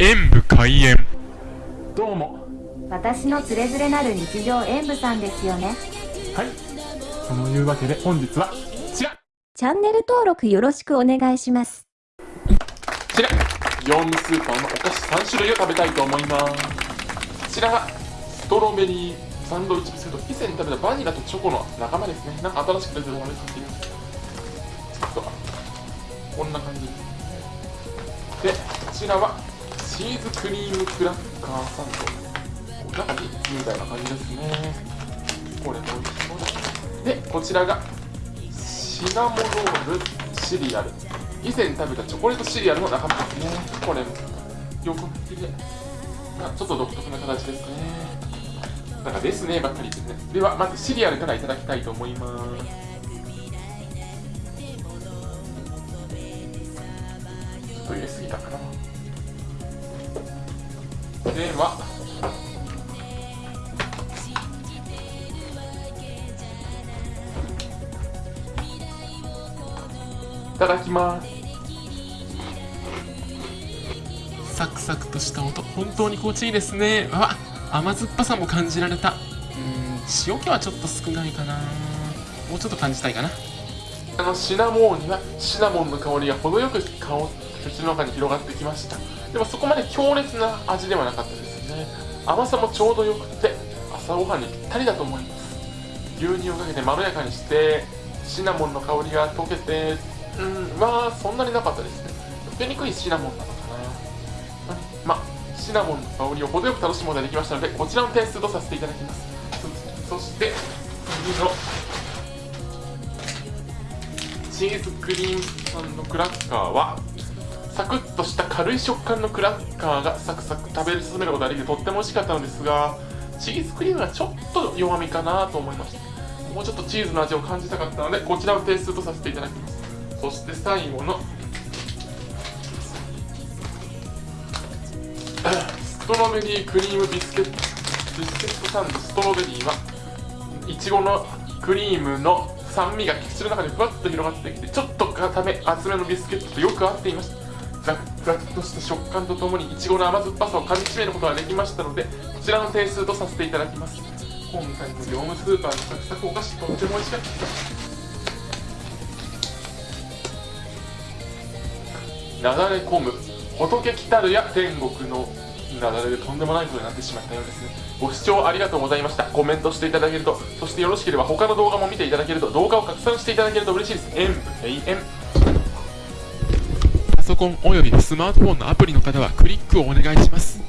演武開演。どうも。私のつれづれなる日常演舞さんですよね。はい。そのいうわけで本日はこちら。チャンネル登録よろしくお願いします。こちら。業務スーパーのお菓子3種類を食べたいと思います。こちらがストロベリーサンドイッチビスケット以前に食べたバニラとチョコの仲間ですね。なんか新しく出てるのが出てきてるちょっとこんな感じ。ですでこちらはチーズクリームクラッカーサンド中にみたいな感じですね。これも美味しそうだでこちらがシナモロールシリアル。以前食べたチョコレートシリアルの仲間ですね。これもよく見てあちょっと独特な形ですね。なんかですねばっかりですね。ではまずシリアルからいただきたいと思います。ちょっと入れすぎたかな。ではいただきます。サクサクとした音。本当に心地いいですね。わ甘酸っぱさも感じられた。うん。塩気はちょっと少ないかな。もうちょっと感じたいかなあのシナモンにはシナモンの香りが程よく香口の中に広がってきました。でもそこまで強烈な味ではなかったですね。甘さもちょうどよくて朝ごはんにぴったりだと思います。牛乳をかけてまろやかにしてシナモンの香りが溶けてうんまあそんなになかったですね。溶けにくいシナモンなのかな。まあシナモンの香りを程よく楽しむことができましたのでこちらの点数とさせていただきます。そして次のチーズクリームパンのクラッカーはサクッとした軽い食感のクラッカーがサクサク食べ進めることができてとっても美味しかったのですがチーズクリームはちょっと弱みかなと思いました。もうちょっとチーズの味を感じたかったのでこちらを点数とさせていただきます。そして最後のストロベリークリームビスケットビスケットサンドストロベリーはいちごのクリームの酸味が口の中でふわっと広がってきてちょっと固め厚めのビスケットとよく合っていました。ザクザクとした食感とともにいちごの甘酸っぱさをかみしめることができましたのでこちらの点数とさせていただきます今回の業務スーパーのサクサクお菓子とっても美味しかった。ですなだれ込む仏来たるや天国のなだれでとんでもないことになってしまったようですね。ご視聴ありがとうございました。コメントしていただけるとそしてよろしければ他の動画も見ていただけると動画を拡散していただけると嬉しいです。演武閉園パソコンおよびスマートフォンのアプリの方はクリックをお願いします。